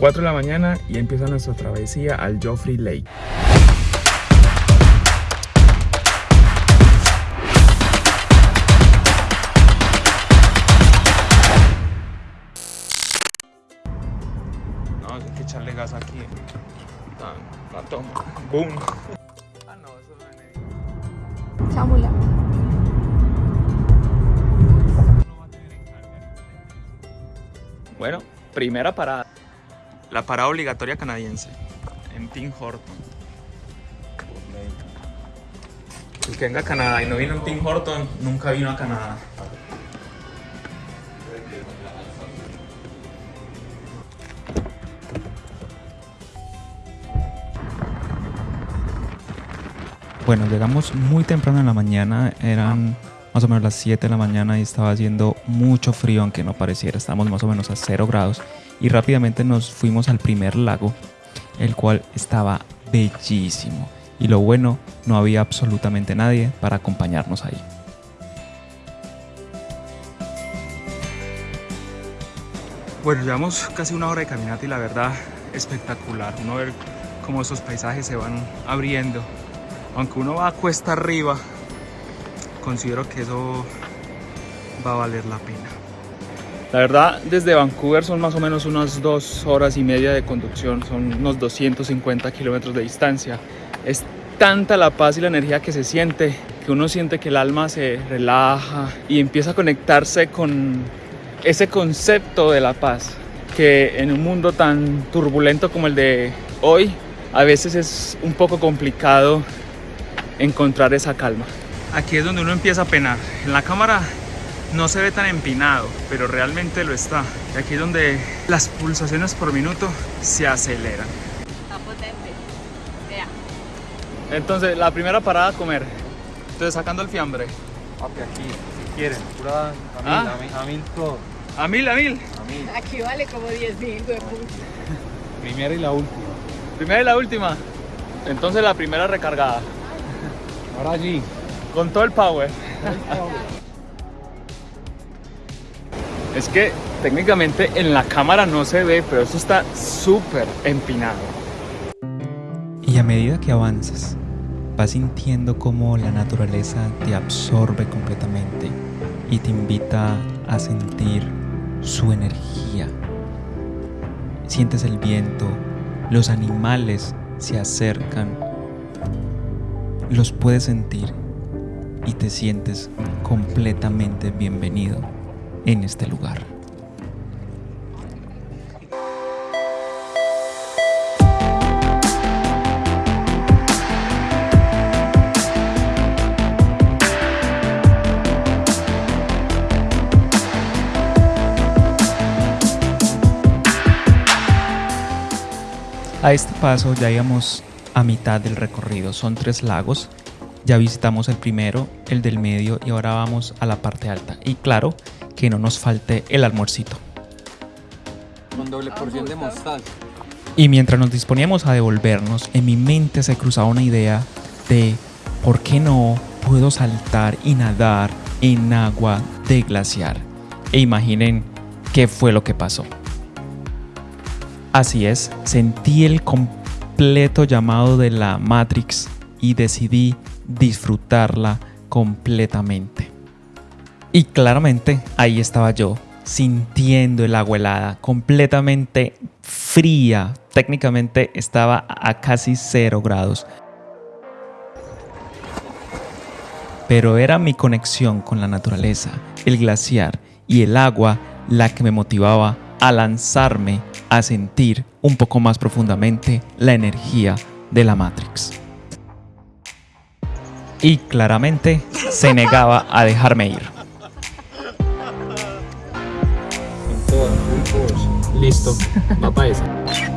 4 de la mañana y empieza nuestra travesía al Joffrey Lake. No, hay que echarle gas aquí. La, la toma. Boom. Ah, no, eso no es Chámula. Bueno, primera parada. La parada obligatoria canadiense. En Tim Horton. El que venga a Canadá y no vino en Tim Horton, nunca vino a Canadá. Bueno, llegamos muy temprano en la mañana, eran más o menos las 7 de la mañana y estaba haciendo mucho frío, aunque no pareciera, estábamos más o menos a 0 grados y rápidamente nos fuimos al primer lago, el cual estaba bellísimo y lo bueno, no había absolutamente nadie para acompañarnos ahí. Bueno, llevamos casi una hora de caminata y la verdad espectacular. Uno ver cómo esos paisajes se van abriendo. Aunque uno va a cuesta arriba, considero que eso va a valer la pena. La verdad, desde Vancouver son más o menos unas dos horas y media de conducción, son unos 250 kilómetros de distancia. Es tanta la paz y la energía que se siente, que uno siente que el alma se relaja y empieza a conectarse con ese concepto de la paz, que en un mundo tan turbulento como el de hoy, a veces es un poco complicado encontrar esa calma. Aquí es donde uno empieza a penar. En la cámara no se ve tan empinado, pero realmente lo está. Y aquí es donde las pulsaciones por minuto se aceleran. Está potente. Vea. Entonces, la primera parada a comer. Entonces, sacando el fiambre. Papi, aquí, si quieren, pura a mil, Ah. a mil, a mil todo. A mil, a mil. A mil. Aquí vale como 10 mil, güey. Primera y la última. Primera y la última. Entonces, la primera recargada. Ahora allí. Con todo el power. Es que técnicamente en la cámara no se ve, pero eso está súper empinado. Y a medida que avanzas, vas sintiendo cómo la naturaleza te absorbe completamente y te invita a sentir su energía. Sientes el viento, los animales se acercan, los puedes sentir y te sientes completamente bienvenido en este lugar. A este paso ya íbamos a mitad del recorrido. Son tres lagos. Ya visitamos el primero, el del medio y ahora vamos a la parte alta. Y claro, que no nos falte el almuercito. Con doble porción de mostaza. Y mientras nos disponíamos a devolvernos, en mi mente se cruzaba una idea de ¿por qué no puedo saltar y nadar en agua de glaciar? E imaginen qué fue lo que pasó. Así es, sentí el completo llamado de la Matrix y decidí disfrutarla completamente. Y claramente ahí estaba yo, sintiendo el agua helada, completamente fría. Técnicamente estaba a casi cero grados. Pero era mi conexión con la naturaleza, el glaciar y el agua la que me motivaba a lanzarme a sentir un poco más profundamente la energía de la Matrix. Y claramente se negaba a dejarme ir. Listo, va.